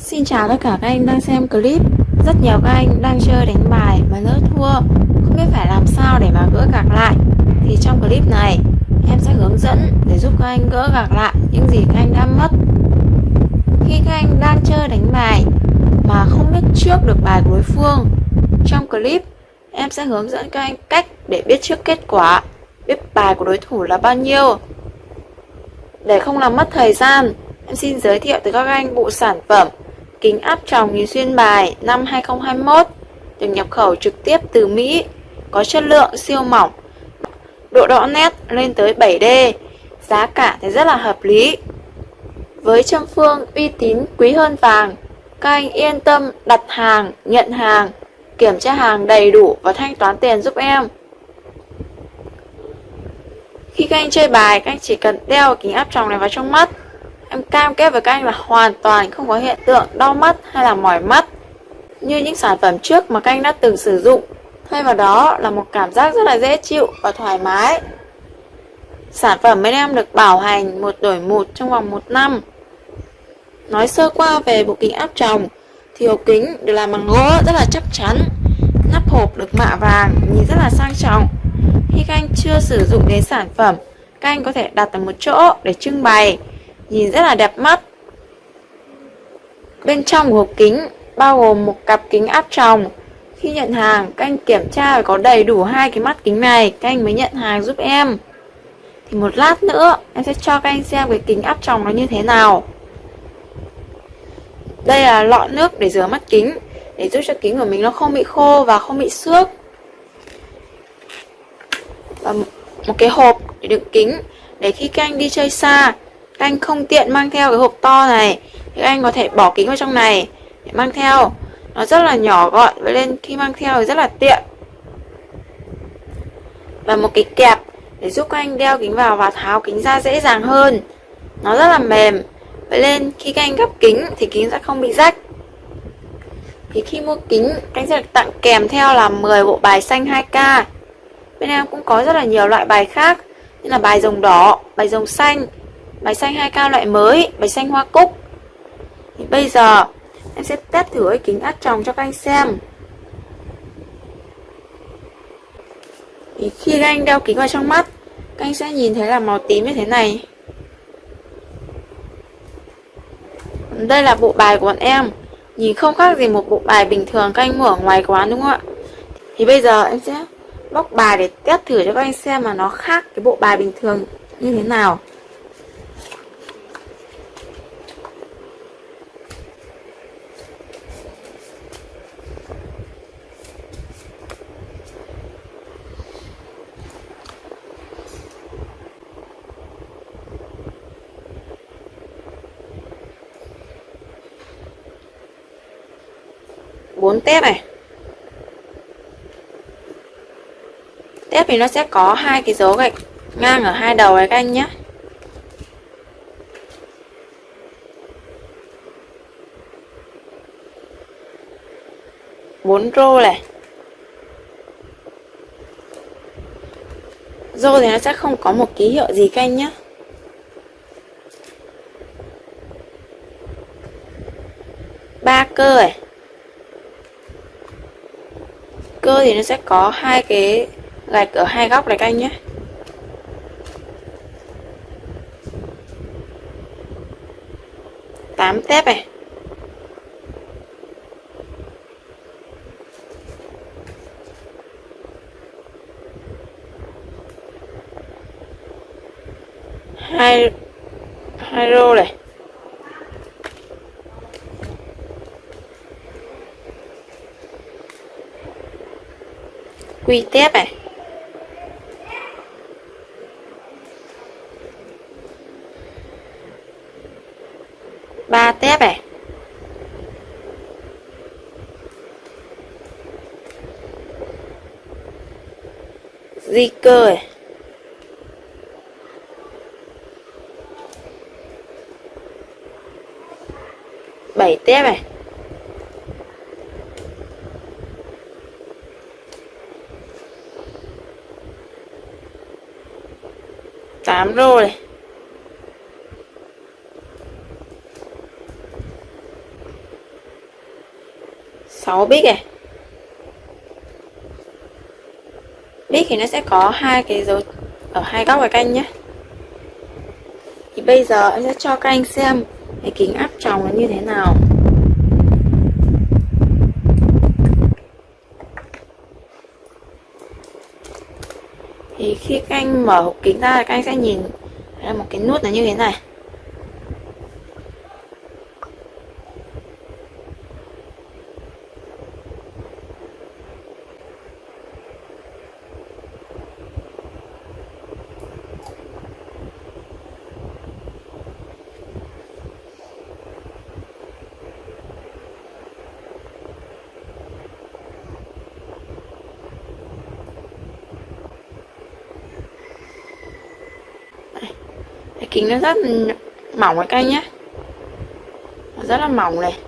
Xin chào tất cả các anh đang xem clip. Rất nhiều các anh đang chơi đánh bài mà lỡ thua. Không biết phải làm sao để mà gỡ gạc lại. Thì trong clip này, em sẽ hướng dẫn để giúp các anh gỡ gạc lại những gì các anh đã mất. Khi các anh đang chơi đánh bài mà không biết trước được bài của đối phương, Trong clip, em sẽ hướng dẫn các anh cách để biết trước kết quả, Biết bài của đối thủ là bao nhiêu. Để không làm mất thời gian, Em xin giới thiệu tới các anh bộ sản phẩm kính áp tròng nhìn xuyên bài năm 2021 được nhập khẩu trực tiếp từ Mỹ, có chất lượng siêu mỏng, độ rõ nét lên tới 7D, giá cả thì rất là hợp lý. Với châm phương uy tín quý hơn vàng, các anh yên tâm đặt hàng, nhận hàng, kiểm tra hàng đầy đủ và thanh toán tiền giúp em. Khi các anh chơi bài, các anh chỉ cần đeo kính áp tròng này vào trong mắt Em cam kết với các anh là hoàn toàn không có hiện tượng đau mắt hay là mỏi mắt như những sản phẩm trước mà các anh đã từng sử dụng. Thay vào đó là một cảm giác rất là dễ chịu và thoải mái. Sản phẩm bên em được bảo hành một đổi một trong vòng một năm. Nói sơ qua về bộ kính áp tròng thì hộp kính được làm bằng gỗ rất là chắc chắn. Nắp hộp được mạ vàng, nhìn rất là sang trọng. Khi các anh chưa sử dụng đến sản phẩm, các anh có thể đặt ở một chỗ để trưng bày nhìn rất là đẹp mắt. Bên trong của hộp kính bao gồm một cặp kính áp tròng. Khi nhận hàng, các anh kiểm tra phải có đầy đủ hai cái mắt kính này, các anh mới nhận hàng giúp em. Thì một lát nữa, em sẽ cho các anh xem cái kính áp tròng nó như thế nào. Đây là lọ nước để rửa mắt kính, để giúp cho kính của mình nó không bị khô và không bị xước. Và một cái hộp để đựng kính, để khi các anh đi chơi xa, các anh không tiện mang theo cái hộp to này, thì anh có thể bỏ kính vào trong này để mang theo. Nó rất là nhỏ gọn vậy nên khi mang theo thì rất là tiện. Và một cái kẹp để giúp các anh đeo kính vào và tháo kính ra dễ dàng hơn. Nó rất là mềm vậy nên khi các anh gấp kính thì kính sẽ không bị rách. Thì khi mua kính, anh sẽ được tặng kèm theo là 10 bộ bài xanh 2K bên em cũng có rất là nhiều loại bài khác, như là bài rồng đỏ, bài rồng xanh Bài xanh hai cao loại mới Bài xanh hoa cúc. Thì Bây giờ, em sẽ test thử cái kính áp tròng cho các anh xem. Thì Khi các anh đeo kính vào trong mắt, Các anh sẽ nhìn thấy là màu tím như thế này. Đây là bộ bài của bọn em. Nhìn không khác gì một bộ bài bình thường các anh mua ở ngoài quán, đúng không ạ? Thì bây giờ em sẽ bóc bài để test thử cho các anh xem mà nó khác cái bộ bài bình thường như thế nào. Bốn tép này. Tép thì nó sẽ có hai cái dấu gạch ngang ở hai đầu này các anh nhé. Bốn rô này. Rô thì nó sẽ không có một ký hiệu gì các anh nhé. Ba cơ này cơ thì nó sẽ có hai cái gạch ở hai góc này các anh nhé. Tám tép này. Hai hai rô này. Quy tép này. Ba tép này. Di cơ này. Bảy tép này. Tám rồi, này 6 bit này bít thì nó sẽ có hai cái dấu ở hai góc của canh nhé thì bây giờ em sẽ cho các anh xem cái kính áp tròng nó như thế nào. Thì khi các anh mở hộp kính ra, các anh sẽ nhìn là một cái nút là như thế này. Cái kính nó rất mỏng các anh nhé rất là mỏng này.